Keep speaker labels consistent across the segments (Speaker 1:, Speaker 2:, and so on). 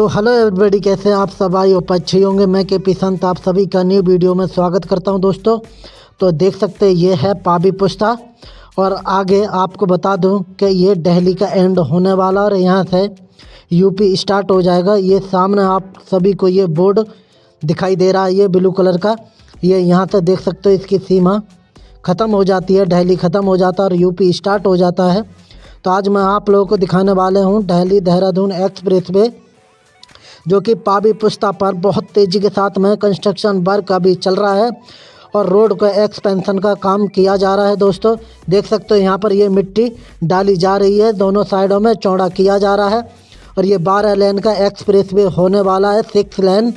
Speaker 1: So hello everybody कैसे हैं आप सब? आई होप अच्छे होंगे। मैं के पी संत, आप सभी का न्यू वीडियो में स्वागत करता हूँ दोस्तों। तो देख सकते हैं, ये है पाबी पुश्ता और आगे आपको बता दूँ कि ये दिल्ली का एंड होने वाला और यहाँ से यूपी स्टार्ट हो जाएगा। ये सामने आप सभी को ये बोर्ड दिखाई दे रहा है, ये ब्लू कलर का। ये यहाँ से देख सकते हो, इसकी सीमा ख़त्म हो जाती है, दिल्ली ख़त्म हो जाता है और यूपी स्टार्ट हो जाता है। तो आज मैं आप लोगों को दिखाने वाले हूँ दिल्ली देहरादून एक्सप्रेस वे जो कि पाबी पुस्ता पर बहुत तेज़ी के साथ में कंस्ट्रक्शन वर्क अभी चल रहा है और रोड का एक्सपेंशन का काम किया जा रहा है दोस्तों। देख सकते हो यहाँ पर ये मिट्टी डाली जा रही है। दोनों साइडों में चौड़ा किया जा रहा है और ये बारह लेन का एक्सप्रेस वे होने वाला है। Six lane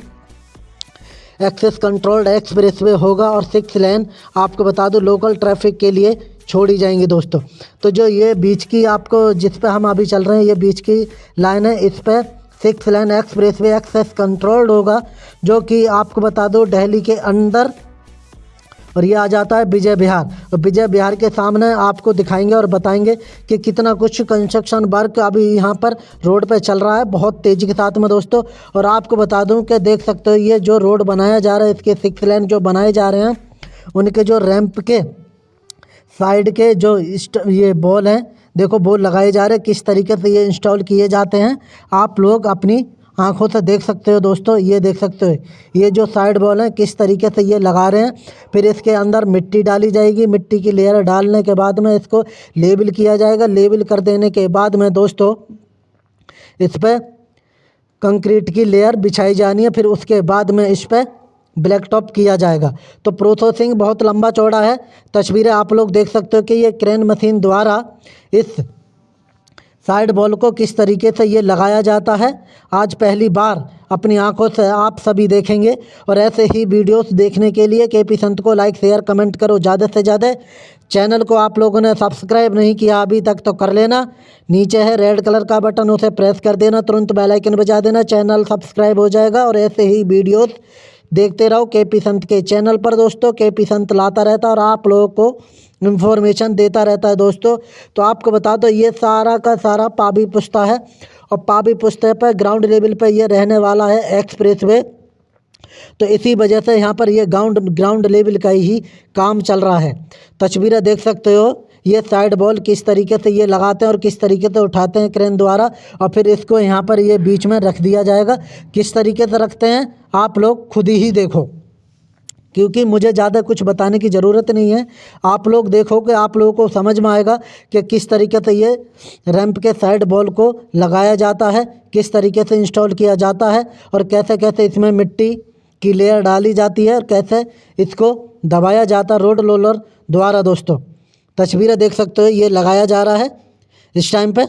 Speaker 1: access controlled expressway होगा और सिक्स लेन आपको बता दूँ लोकल ट्रैफ़िक के लिए छोड़ी जाएँगी दोस्तों। तो जो ये बीच की आपको जिस पे हम अभी चल रहे हैं, ये बीच की लाइन है। इस पर six lane expressway access controlled होगा, जो कि आपको बता दो दिल्ली के अंदर। और ये आ जाता है विजय बिहार। और विजय बिहार के सामने आपको दिखाएँगे और बताएँगे कि कितना कुछ कंस्ट्रक्शन वर्क अभी यहाँ पर रोड पे चल रहा है, बहुत तेज़ी के साथ में दोस्तों। और आपको बता दूँ कि देख सकते हो, ये जो रोड बनाया जा रहा है, इसके सिक्स लेन जो बनाए जा रहे हैं, उनके जो रैंप के साइड के जो ये बॉल हैं देखो, बोर्ड लगाए जा रहे हैं। किस तरीके से ये इंस्टॉल किए जाते हैं? आप लोग अपनी आँखों से देख सकते हो दोस्तों, ये देख सकते हो। ये जो साइड बॉल है, किस तरीके से ये लगा रहे हैं? फिर इसके अंदर मिट्टी डाली जाएगी। मिट्टी की लेयर डालने के बाद में इसको लेबल किया जाएगा। लेबल कर देने के बाद में दोस्तों, इस पर कंक्रीट की लेयर बिछाई जानी है। फिर उसके बाद में इस पर ब्लैक टॉप किया जाएगा। तो प्रोसेसिंग बहुत लंबा चौड़ा है। तस्वीरें आप लोग देख सकते हो कि ये क्रेन मशीन द्वारा इस साइड बॉल को किस तरीके से ये लगाया जाता है। आज पहली बार अपनी आँखों से आप सभी देखेंगे और ऐसे ही वीडियोस देखने के लिए के पी संत को लाइक शेयर कमेंट करो। ज़्यादा से ज़्यादा चैनल को आप लोगों ने सब्सक्राइब नहीं किया अभी तक तो कर लेना। नीचे है रेड कलर का बटन, उसे प्रेस कर देना। तुरंत बेल आइकन बजा देना। चैनल सब्सक्राइब हो जाएगा और ऐसे ही वीडियोस देखते रहो, के पी संत के चैनल पर दोस्तों, के पी संत लाता रहता है और आप लोगों को इन्फॉर्मेशन देता रहता है दोस्तों। तो आपको बता दो, ये सारा का सारा पाबी पुस्ता है और पाबी पुस्ते पर ग्राउंड लेवल पर यह रहने वाला है एक्सप्रेस वे तो इसी वजह से यहाँ पर यह ग्राउंड ग्राउंड लेवल का ही काम चल रहा है। तस्वीरें देख सकते हो। ये साइड बॉल किस तरीके से ये लगाते हैं और किस तरीके से उठाते हैं क्रेन द्वारा और फिर इसको यहाँ पर ये बीच में रख दिया जाएगा। किस तरीके से रखते हैं, आप लोग खुद ही देखो। क्योंकि मुझे ज़्यादा कुछ बताने की ज़रूरत नहीं है। आप लोग देखो कि आप लोगों को समझ में आएगा कि किस तरीके से ये रैंप के साइड बॉल को लगाया जाता है, किस तरीके से इंस्टॉल किया जाता है और कैसे कैसे इसमें मिट्टी की लेयर डाली जाती है और कैसे इसको दबाया जाता रोड रोलर द्वारा दोस्तों। तस्वीरें देख सकते हो, ये लगाया जा रहा है इस टाइम पे।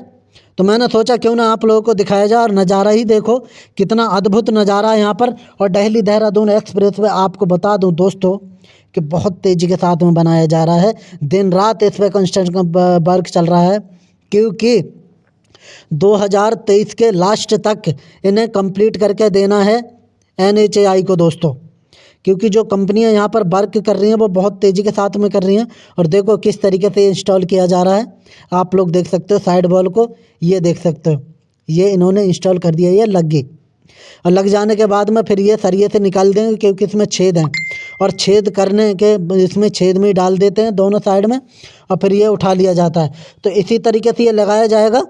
Speaker 1: तो मैंने सोचा क्यों ना आप लोगों को दिखाया जाए और नज़ारा ही देखो, कितना अद्भुत नज़ारा है यहाँ पर। और दिल्ली देहरादून एक्सप्रेस वे आपको बता दूँ दोस्तों कि बहुत तेज़ी के साथ में बनाया जा रहा है। दिन रात इस पर कंस्ट्रक्शन वर्क चल रहा है, क्योंकि 2023 के लास्ट तक इन्हें कंप्लीट करके देना है NHAI को दोस्तों। क्योंकि जो कंपनियाँ यहाँ पर वर्क कर रही हैं, वो बहुत तेज़ी के साथ में कर रही हैं। और देखो किस तरीके से इंस्टॉल किया जा रहा है। आप लोग देख सकते हो साइड बॉल को, ये देख सकते हो। ये इन्होंने इंस्टॉल कर दिया, ये लग गई। और लग जाने के बाद में फिर ये सरिये से निकाल देंगे, क्योंकि इसमें छेद हैं। और छेद करने के, इसमें छेद में डाल देते हैं दोनों साइड में, और फिर ये उठा लिया जाता है। तो इसी तरीके से ये लगाया जाएगा।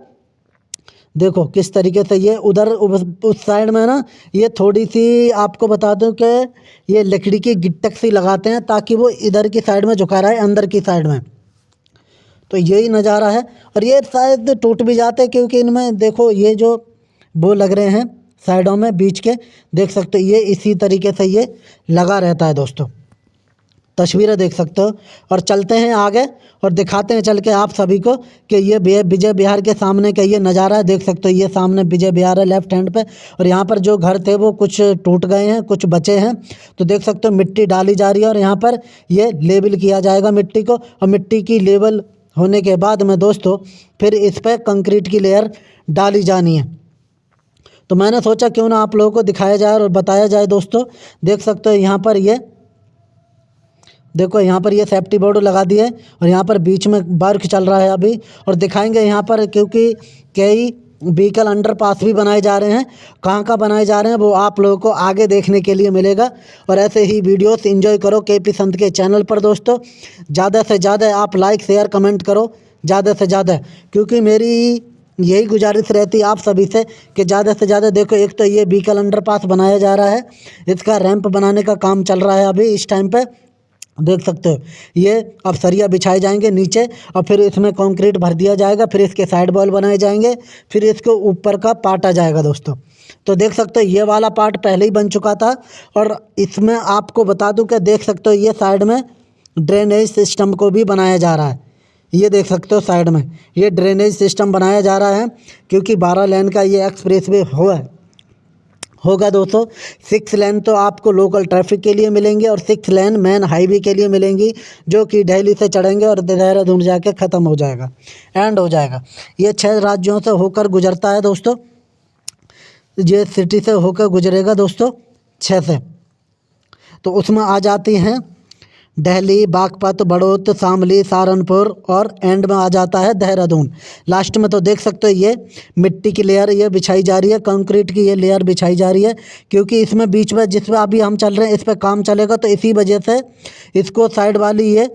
Speaker 1: देखो, किस तरीके से ये उधर, उस साइड में ना, ये थोड़ी सी आपको बता दूँ कि ये लकड़ी की गिट्टक सी लगाते हैं ताकि वो इधर की साइड में झुका रहा है, अंदर की साइड में। तो यही नज़ारा है और ये शायद टूट भी जाते हैं क्योंकि इनमें देखो, ये जो वो लग रहे हैं साइडों में, बीच के, देख सकते हो, ये इसी तरीके से ये लगा रहता है दोस्तों। तस्वीरें देख सकते हो। और चलते हैं आगे और दिखाते हैं चल के आप सभी को कि ये विजय बिहार के सामने का ये नज़ारा है। देख सकते हो ये सामने विजय बिहार है लेफ़्ट हैंड पे। और यहाँ पर जो घर थे वो कुछ टूट गए हैं, कुछ बचे हैं। तो देख सकते हो मिट्टी डाली जा रही है और यहाँ पर ये लेबल किया जाएगा मिट्टी को। और मिट्टी की लेबल होने के बाद में दोस्तों फिर इस पर कंक्रीट की लेयर डाली जानी है। तो मैंने सोचा क्यों ना आप लोगों को दिखाया जाए और बताया जाए दोस्तों। देख सकते हो यहाँ पर ये देखो, यहाँ पर ये सेफ्टी बोर्ड लगा दिए और यहाँ पर बीच में वर्क चल रहा है अभी और दिखाएँगे यहाँ पर क्योंकि कई व्हीकल अंडरपास भी बनाए जा रहे हैं। कहाँ कहाँ बनाए जा रहे हैं वो आप लोगों को आगे देखने के लिए मिलेगा और ऐसे ही वीडियोस एंजॉय करो के पी संत के चैनल पर दोस्तों। ज़्यादा से ज़्यादा आप लाइक शेयर कमेंट करो। ज़्यादा से ज़्यादा, क्योंकि मेरी यही गुजारिश रहती है आप सभी से कि ज़्यादा से ज़्यादा देखो, एक तो ये व्हीकल अंडरपास बनाया जा रहा है, इसका रैंप बनाने का काम चल रहा है अभी इस टाइम पे। देख सकते हो। ये अब सरिया बिछाए जाएँगे नीचे और फिर इसमें कंक्रीट भर दिया जाएगा, फिर इसके साइड बॉल बनाए जाएँगे, फिर इसके ऊपर का पार्ट आ जाएगा दोस्तों। तो देख सकते हो, ये वाला पार्ट पहले ही बन चुका था और इसमें आपको बता दूँ कि देख सकते हो, ये साइड में ड्रेनेज सिस्टम को भी बनाया जा रहा है। ये देख सकते हो साइड में, ये ड्रेनेज सिस्टम बनाया जा रहा है क्योंकि बारह लेन का ये एक्सप्रेस वे हुआ है। होगा दोस्तों। सिक्स लेन तो आपको लोकल ट्रैफ़िक के लिए मिलेंगे और सिक्स लेन मेन हाईवे के लिए मिलेंगी, जो कि दिल्ली से चढ़ेंगे और देहरादून जाके ख़त्म हो जाएगा एंड हो जाएगा। ये छः राज्यों से होकर गुजरता है दोस्तों। ये सिटी से होकर गुजरेगा दोस्तों छः से। तो उसमें आ जाती हैं दिल्ली बागपत, बड़ौत, शामली, सहारनपुर और एंड में आ जाता है देहरादून। लास्ट में तो देख सकते हो ये मिट्टी की लेयर ये बिछाई जा रही है कंक्रीट की ये लेयर बिछाई जा रही है, क्योंकि इसमें बीच में जिस पर अभी हम चल रहे हैं, इस पर काम चलेगा तो इसी वजह से इसको साइड वाली ये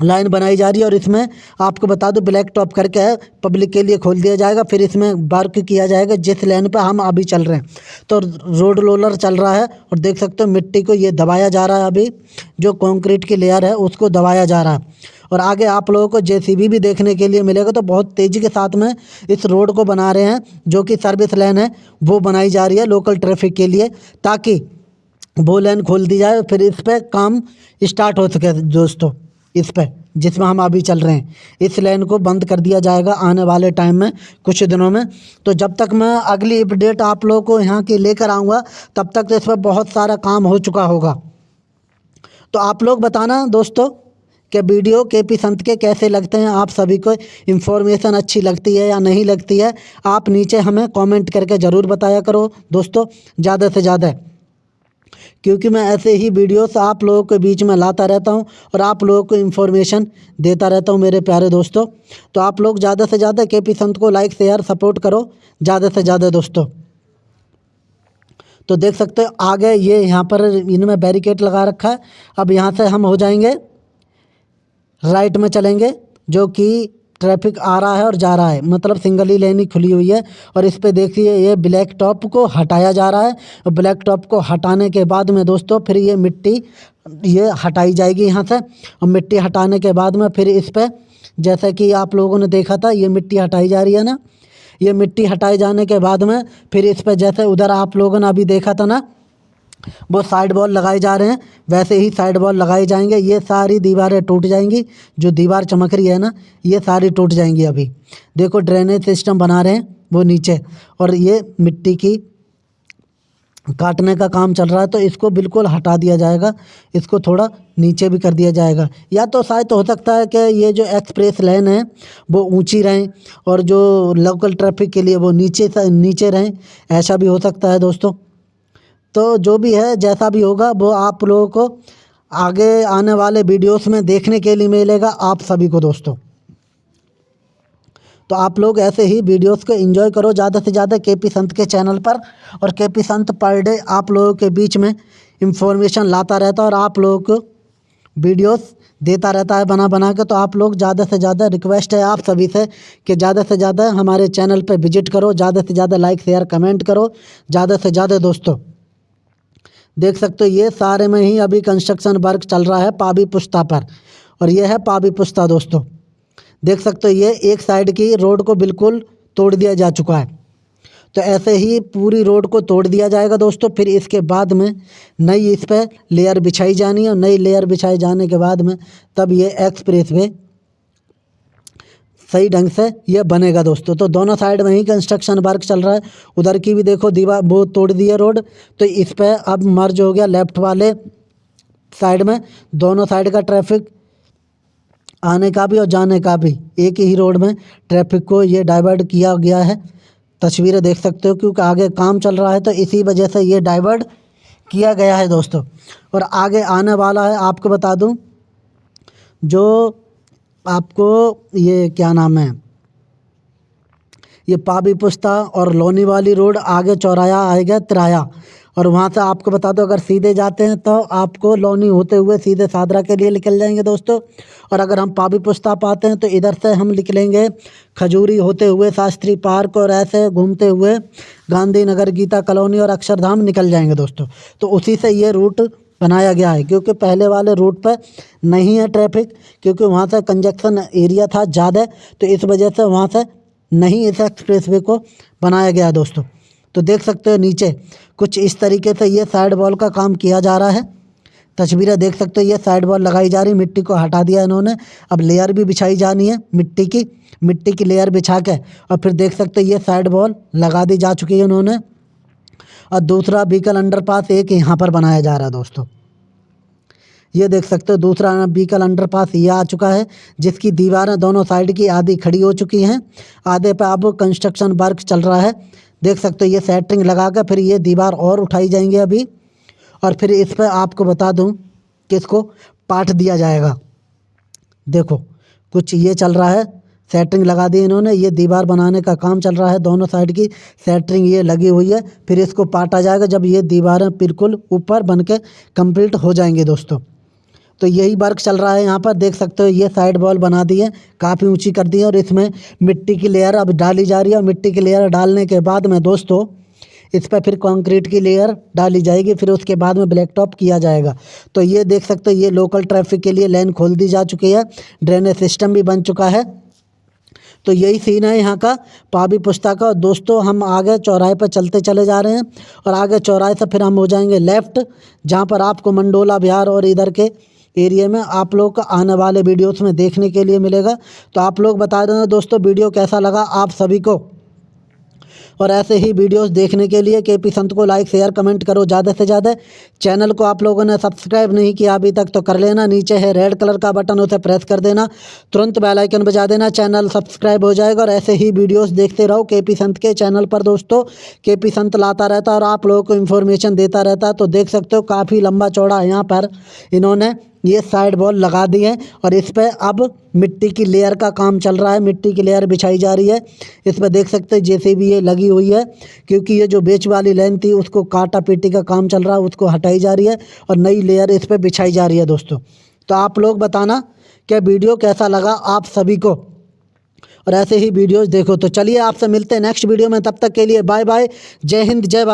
Speaker 1: लाइन बनाई जा रही है और इसमें आपको बता दूँ ब्लैक टॉप करके है पब्लिक के लिए खोल दिया जाएगा, फिर इसमें वर्क किया जाएगा, जिस लाइन पर हम अभी चल रहे हैं। तो रोड रोलर चल रहा है और देख सकते हो मिट्टी को ये दबाया जा रहा है अभी, जो कंक्रीट की लेयर है, उसको दबाया जा रहा है। और आगे आप लोगों को जेसीबी भी देखने के लिए मिलेगा तो बहुत तेज़ी के साथ में इस रोड को बना रहे हैं, जो कि सर्विस लाइन है, वो बनाई जा रही है लोकल ट्रैफ़िक के लिए, ताकि वो लाइन खोल दी जाए, फिर इस पर काम स्टार्ट हो सके दोस्तों। इस पर जिसमें हम अभी चल रहे हैं। इस लाइन को बंद कर दिया जाएगा आने वाले टाइम में, कुछ दिनों में। तो जब तक मैं अगली अपडेट आप लोगों को यहाँ की लेकर आऊँगा, तब तक तो इस पर बहुत सारा काम हो चुका होगा। तो आप लोग बताना दोस्तों, कि वीडियो के पी संत के कैसे लगते हैं? आप सभी को इन्फॉर्मेशन अच्छी लगती है या नहीं लगती है? आप नीचे हमें कमेंट करके ज़रूर बताया करो दोस्तों, ज़्यादा से ज़्यादा। क्योंकि मैं ऐसे ही वीडियोस आप लोगों के बीच में लाता रहता हूँ और आप लोगों को इन्फॉर्मेशन देता रहता हूँ मेरे प्यारे दोस्तों। तो आप लोग ज़्यादा से ज़्यादा के पी संत को लाइक शेयर सपोर्ट करो। ज़्यादा से ज़्यादा दोस्तों। तो देख सकते हो, आगे ये यहाँ पर इनमें बैरिकेड लगा रखा है। अब यहाँ से हम हो जाएँगे। राइट में चलेंगे, जो कि ट्रैफ़िक आ रहा है और जा रहा है। मतलब सिंगल ही लेन खुली हुई है और इस पर देखिए ये ब्लैक टॉप को हटाया जा रहा है। और ब्लैक टॉप को हटाने के बाद में दोस्तों फिर ये मिट्टी, ये हटाई जाएगी यहाँ से। और मिट्टी हटाने के बाद में फिर इस पर जैसे कि आप लोगों ने देखा था, ये मिट्टी हटाई जा रही है ना। ये मिट्टी हटाए जाने के बाद में फिर इस पर जैसे उधर आप लोगों ने अभी देखा था ना वो साइड बॉल लगाए जा रहे हैं। वैसे ही साइड बॉल लगाए जाएँगे। ये सारी दीवारें टूट जाएँगी। जो दीवार चमक रही है ना, ये सारी टूट जाएँगी अभी। देखो ड्रेनेज सिस्टम बना रहे हैं वो नीचे। और ये मिट्टी की काटने का काम चल रहा है तो इसको बिल्कुल हटा दिया जाएगा। इसको थोड़ा नीचे भी कर दिया जाएगा। या तो शायद हो सकता है कि ये जो एक्सप्रेस लाइन है, वो ऊँची रहें और जो लोकल ट्रैफ़िक के लिए वो नीचे नीचे रहें। ऐसा भी हो सकता है दोस्तों। तो जो भी है, जैसा भी होगा, वो आप लोगों को आगे आने वाले वीडियोस में देखने के लिए मिलेगा, आप सभी को दोस्तों। तो आप लोग ऐसे ही वीडियोस को एंजॉय करो, ज़्यादा से ज़्यादा के पी संत के चैनल पर और के पी संत पर डे आप लोगों के बीच में इंफॉर्मेशन लाता रहता है और आप लोगों को वीडियोस देता रहता है बना बना के। तो आप लोग ज़्यादा से ज़्यादा रिक्वेस्ट है आप सभी से कि ज़्यादा से ज़्यादा हमारे चैनल पर विज़िट करो, ज़्यादा से ज़्यादा लाइक शेयर कमेंट करो, ज़्यादा से ज़्यादा दोस्तों। देख सकते हो, ये सारे में ही अभी कंस्ट्रक्शन वर्क चल रहा है पाबी पुश्ता पर। और ये है पाबी पुश्ता दोस्तों। देख सकते हो, ये एक साइड की रोड को बिल्कुल तोड़ दिया जा चुका है। तो ऐसे ही पूरी रोड को तोड़ दिया जाएगा, दोस्तों। फिर इसके बाद में नई इस पर लेयर बिछाई जानी है। और नई लेयर बिछाई जाने के बाद में तब ये एक्सप्रेस वे सही ढंग से ये बनेगा दोस्तों। तो दोनों साइड में ही कंस्ट्रक्शन वर्क चल रहा है। उधर की भी देखो, दीवार वो तोड़ दी है रोड तो इस पर अब मर्ज हो गया लेफ़्ट वाले साइड में। दोनों साइड का ट्रैफ़िक आने का भी और जाने का भी। एक ही रोड में ट्रैफ़िक को ये डाइवर्ट किया गया है। तस्वीरें देख सकते हो क्योंकि आगे काम चल रहा है। तो इसी वजह से ये डाइवर्ट किया गया है दोस्तों। और आगे आने वाला है, आपको बता दूँ, जो आपको ये क्या नाम है? ये पाबी पुस्ता और लोनी वाली रोड आगे चौराया आएगा तिराया और वहाँ से आपको बता दो, अगर सीधे जाते हैं तो आपको लोनी होते हुए सीधे सादरा के लिए निकल जाएँगे दोस्तों। और अगर हम पाबी पुस्ता पाते हैं तो इधर से हम निकलेंगे खजूरी होते हुए शास्त्री पार्क और ऐसे घूमते हुए गांधी नगर गीता कॉलोनी और अक्षरधाम निकल जाएँगे दोस्तों। तो उसी से ये रूट बनाया गया है, क्योंकि पहले वाले रूट पर नहीं है ट्रैफ़िक क्योंकि वहाँ से कंजक्शन एरिया था ज़्यादा तो इस वजह से वहाँ से नहीं इस एक्सप्रेस को बनाया गया दोस्तों। तो देख सकते हो नीचे, कुछ इस तरीके से ये साइड वॉल का काम किया जा रहा है। तस्वीरें देख सकते हो, ये साइड वॉल लगाई जा रही मिट्टी को हटा दिया इन्होंने। अब लेयर भी बिछाई जानी है, मिट्टी की मिट्टी की लेयर बिछा के। और फिर देख सकते हो, ये साइड वॉल लगा दी जा चुकी है उन्होंने और दूसरा व्हीकल अंडरपास एक यहाँ पर बनाया जा रहा है दोस्तों। ये देख सकते हो, दूसरा व्हीकल अंडरपास ये आ चुका है, जिसकी दीवारें दोनों साइड की आधी खड़ी हो चुकी हैं। आधे पे अब कंस्ट्रक्शन वर्क चल रहा है। देख सकते हो, ये सेटरिंग लगा कर फिर ये दीवार और उठाई जाएँगे अभी। और फिर इस पर आपको बता दूँ कि इसको पाट दिया जाएगा। देखो, कुछ ये चल रहा है सेटरिंग लगा दी इन्होंने, ये दीवार बनाने का काम चल रहा है दोनों साइड की सेटरिंग ये लगी हुई है, फिर इसको पाटा जाएगा जब ये दीवारें बिल्कुल ऊपर बन के हो जाएँगी दोस्तों। तो यही वर्क चल रहा है यहाँ पर। देख सकते हो, ये साइड वॉल बना दी है, काफ़ी ऊँची कर दी है और इसमें मिट्टी की लेयर अब डाली जा रही है और मिट्टी की लेयर डालने के बाद में दोस्तों, इस पर फिर कंक्रीट की लेयर डाली जाएगी, फिर उसके बाद में ब्लैक टॉप किया जाएगा। तो ये देख सकते हो, ये लोकल ट्रैफ़िक के लिए लाइन खोल दी जा चुकी है ड्रेनेज सिस्टम भी बन चुका है। तो यही सीन है यहाँ का, पाबी पुस्ता का। और दोस्तों, हम आगे चौराहे पर चलते चले जा रहे हैं और आगे चौराहे से फिर हम हो जाएँगे लेफ़्ट जहाँ पर आपको मंडोला, बिहार और इधर के एरिया में आप लोग का आने वाले वीडियोस में देखने के लिए मिलेगा। तो आप लोग बता देना दोस्तों, वीडियो कैसा लगा आप सभी को? और ऐसे ही वीडियोस देखने के लिए के पी संत को लाइक, शेयर, कमेंट करो ज़्यादा से ज़्यादा। चैनल को आप लोगों ने सब्सक्राइब नहीं किया अभी तक तो कर लेना। नीचे है रेड कलर का बटन, उसे प्रेस कर देना। तुरंत बेल आइकन बजा देना, चैनल सब्सक्राइब हो जाएगा। और ऐसे ही वीडियोस देखते रहो के पी संत के चैनल पर दोस्तों। के पी संत लाता रहता और आप लोगों को इन्फॉर्मेशन देता रहता तो देख सकते हो काफ़ी लंबा चौड़ा यहाँ पर इन्होंने। ये साइड वॉल लगा दी है और इस पर अब मिट्टी की लेयर का काम चल रहा है। मिट्टी की लेयर बिछाई जा रही है। इस पर देख सकते हैं, जैसे भी ये लगी हुई है, क्योंकि ये जो बेच वाली लाइन थी, उसको काटा पीटी का काम चल रहा है, उसको हटाई जा रही है और नई लेयर इस पर बिछाई जा रही है दोस्तों। तो आप लोग बताना, क्या वीडियो कैसा लगा आप सभी को? और ऐसे ही वीडियोज़ देखो। तो चलिए आपसे मिलते हैं नेक्स्ट वीडियो में। तब तक के लिए बाय बाय जय हिंद, जय